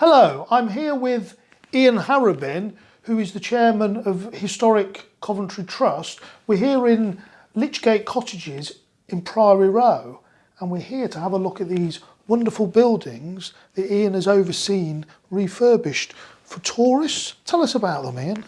Hello, I'm here with Ian Harrabin, who is the chairman of Historic Coventry Trust. We're here in Lychgate Cottages in Priory Row, and we're here to have a look at these wonderful buildings that Ian has overseen refurbished for tourists. Tell us about them, Ian.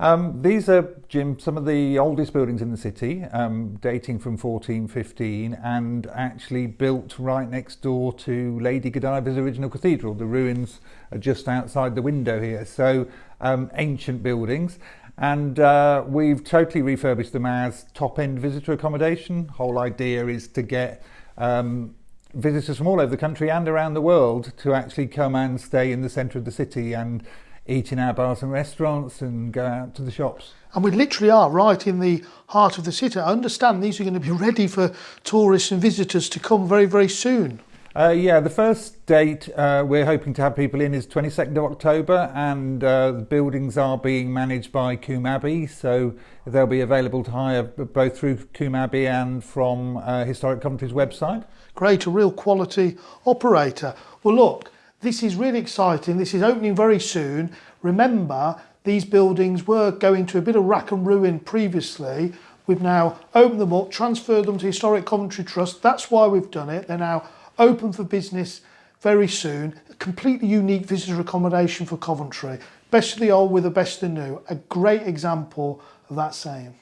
Um, these are, Jim, some of the oldest buildings in the city, um, dating from 1415 and actually built right next door to Lady Godiva's original cathedral. The ruins are just outside the window here, so um, ancient buildings. And uh, we've totally refurbished them as top-end visitor accommodation. Whole idea is to get um, visitors from all over the country and around the world to actually come and stay in the centre of the city and eat in our bars and restaurants and go out to the shops. And we literally are right in the heart of the city. I understand these are going to be ready for tourists and visitors to come very, very soon. Uh, yeah, the first date uh, we're hoping to have people in is 22nd of October, and uh, the buildings are being managed by Coombe Abbey, so they'll be available to hire both through Coombe Abbey and from uh, Historic Coventry's website. Great, a real quality operator. Well, look, this is really exciting. This is opening very soon. Remember, these buildings were going to a bit of rack and ruin previously. We've now opened them up, transferred them to Historic Coventry Trust. That's why we've done it. They're now open for business very soon. A completely unique visitor accommodation for Coventry. Best of the old with the best of the new. A great example of that saying.